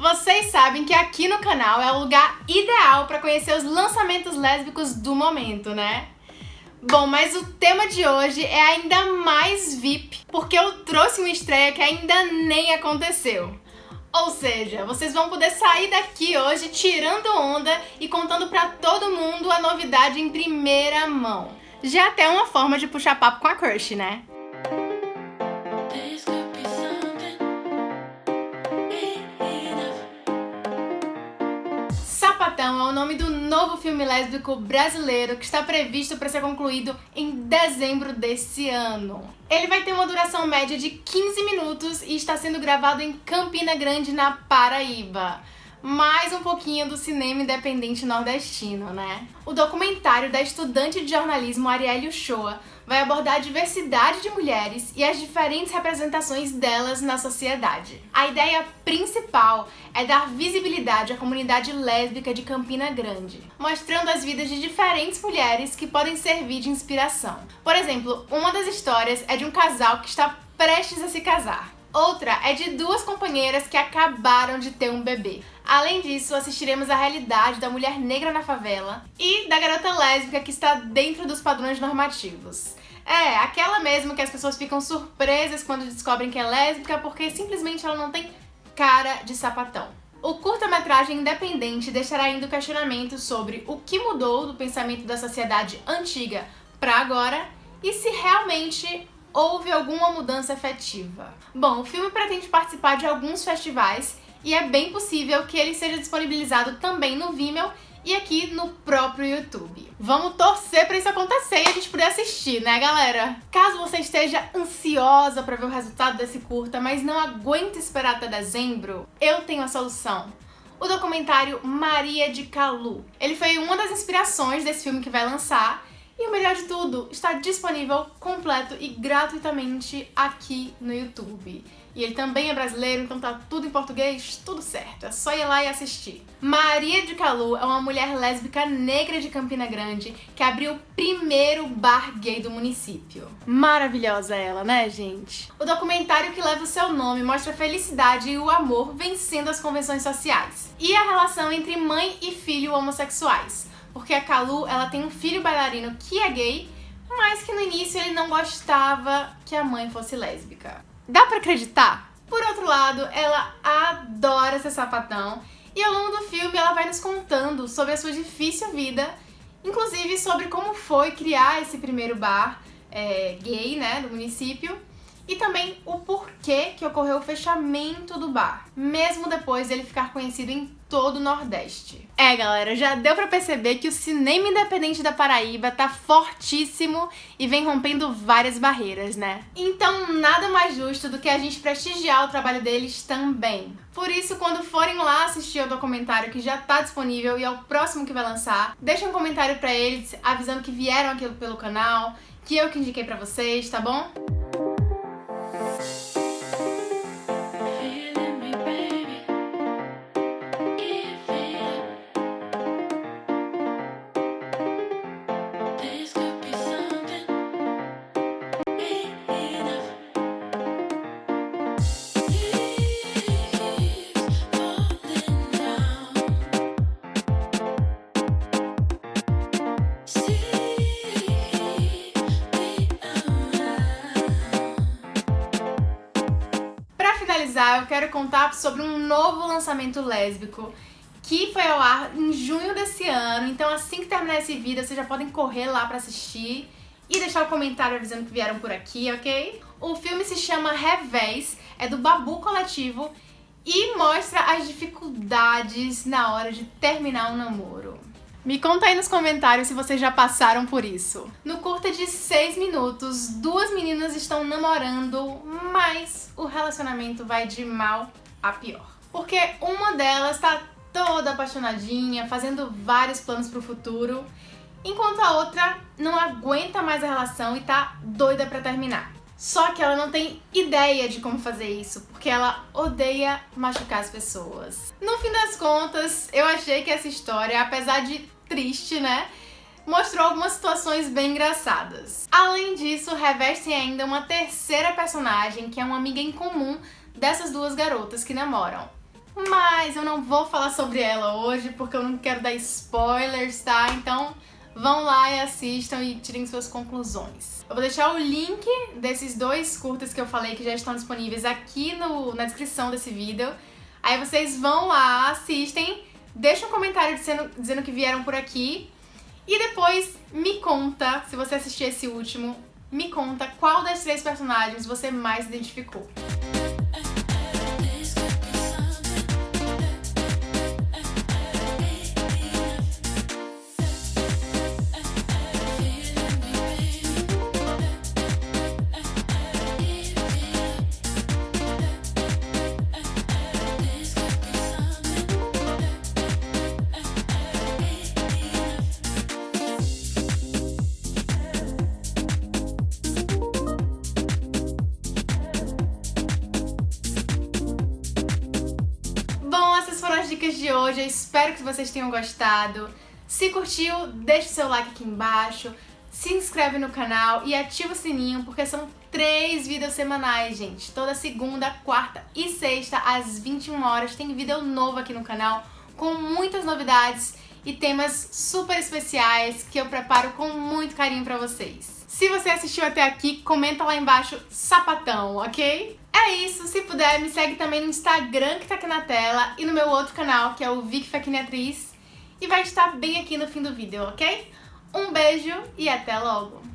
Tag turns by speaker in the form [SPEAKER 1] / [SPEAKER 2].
[SPEAKER 1] Vocês sabem que aqui no canal é o lugar ideal para conhecer os lançamentos lésbicos do momento, né? Bom, mas o tema de hoje é ainda mais VIP, porque eu trouxe uma estreia que ainda nem aconteceu. Ou seja, vocês vão poder sair daqui hoje tirando onda e contando pra todo mundo a novidade em primeira mão. Já até uma forma de puxar papo com a crush, né? Nome do novo filme lésbico brasileiro que está previsto para ser concluído em dezembro desse ano. Ele vai ter uma duração média de 15 minutos e está sendo gravado em Campina Grande, na Paraíba mais um pouquinho do cinema independente nordestino, né? O documentário da estudante de jornalismo Arielle Uchoa vai abordar a diversidade de mulheres e as diferentes representações delas na sociedade. A ideia principal é dar visibilidade à comunidade lésbica de Campina Grande, mostrando as vidas de diferentes mulheres que podem servir de inspiração. Por exemplo, uma das histórias é de um casal que está prestes a se casar. Outra é de duas companheiras que acabaram de ter um bebê. Além disso, assistiremos à realidade da mulher negra na favela e da garota lésbica que está dentro dos padrões normativos. É, aquela mesmo que as pessoas ficam surpresas quando descobrem que é lésbica porque simplesmente ela não tem cara de sapatão. O curta-metragem independente deixará ainda o questionamento sobre o que mudou do pensamento da sociedade antiga para agora e se realmente houve alguma mudança efetiva. Bom, o filme pretende participar de alguns festivais e é bem possível que ele seja disponibilizado também no Vimeo e aqui no próprio YouTube. Vamos torcer para isso acontecer e a gente poder assistir, né, galera? Caso você esteja ansiosa para ver o resultado desse curta, mas não aguenta esperar até dezembro, eu tenho a solução o documentário Maria de Calu. Ele foi uma das inspirações desse filme que vai lançar e o melhor de tudo, está disponível completo e gratuitamente aqui no YouTube. E ele também é brasileiro, então tá tudo em português, tudo certo. É só ir lá e assistir. Maria de Calu é uma mulher lésbica negra de Campina Grande que abriu o primeiro bar gay do município. Maravilhosa ela, né, gente? O documentário que leva o seu nome mostra a felicidade e o amor vencendo as convenções sociais. E a relação entre mãe e filho homossexuais porque a Kalu, ela tem um filho bailarino que é gay, mas que no início ele não gostava que a mãe fosse lésbica. Dá pra acreditar? Por outro lado, ela adora ser sapatão e ao longo do filme ela vai nos contando sobre a sua difícil vida, inclusive sobre como foi criar esse primeiro bar é, gay, né, do município, e também o porquê que ocorreu o fechamento do bar, mesmo depois dele ficar conhecido em todo o Nordeste. É, galera, já deu pra perceber que o cinema independente da Paraíba tá fortíssimo e vem rompendo várias barreiras, né? Então, nada mais justo do que a gente prestigiar o trabalho deles também. Por isso, quando forem lá assistir ao documentário que já tá disponível e é o próximo que vai lançar, deixa um comentário pra eles avisando que vieram aqui pelo canal, que eu que indiquei pra vocês, tá bom? Finalizar, eu quero contar sobre um novo lançamento lésbico que foi ao ar em junho desse ano. Então assim que terminar esse vídeo, vocês já podem correr lá pra assistir e deixar o um comentário avisando que vieram por aqui, ok? O filme se chama Revés, é do Babu Coletivo e mostra as dificuldades na hora de terminar um namoro. Me conta aí nos comentários se vocês já passaram por isso. No curta de 6 minutos, duas meninas estão namorando, mas o relacionamento vai de mal a pior. Porque uma delas tá toda apaixonadinha, fazendo vários planos pro futuro, enquanto a outra não aguenta mais a relação e tá doida pra terminar. Só que ela não tem ideia de como fazer isso, porque ela odeia machucar as pessoas. No fim das contas, eu achei que essa história, apesar de triste, né, mostrou algumas situações bem engraçadas. Além disso, reveste ainda uma terceira personagem, que é uma amiga em comum dessas duas garotas que namoram. mas eu não vou falar sobre ela hoje porque eu não quero dar spoilers, tá? Então vão lá e assistam e tirem suas conclusões. Eu vou deixar o link desses dois curtas que eu falei que já estão disponíveis aqui no, na descrição desse vídeo. Aí vocês vão lá, assistem, deixam um comentário dizendo, dizendo que vieram por aqui e depois me conta, se você assistir esse último, me conta qual das três personagens você mais identificou. Dicas de hoje, eu espero que vocês tenham gostado. Se curtiu, deixa o seu like aqui embaixo, se inscreve no canal e ativa o sininho, porque são três vídeos semanais, gente. Toda segunda, quarta e sexta, às 21 horas, tem vídeo novo aqui no canal, com muitas novidades e temas super especiais que eu preparo com muito carinho pra vocês. Se você assistiu até aqui, comenta lá embaixo sapatão, ok? É isso, se puder, me segue também no Instagram que tá aqui na tela e no meu outro canal, que é o Vic Atriz, e vai estar bem aqui no fim do vídeo, ok? Um beijo e até logo!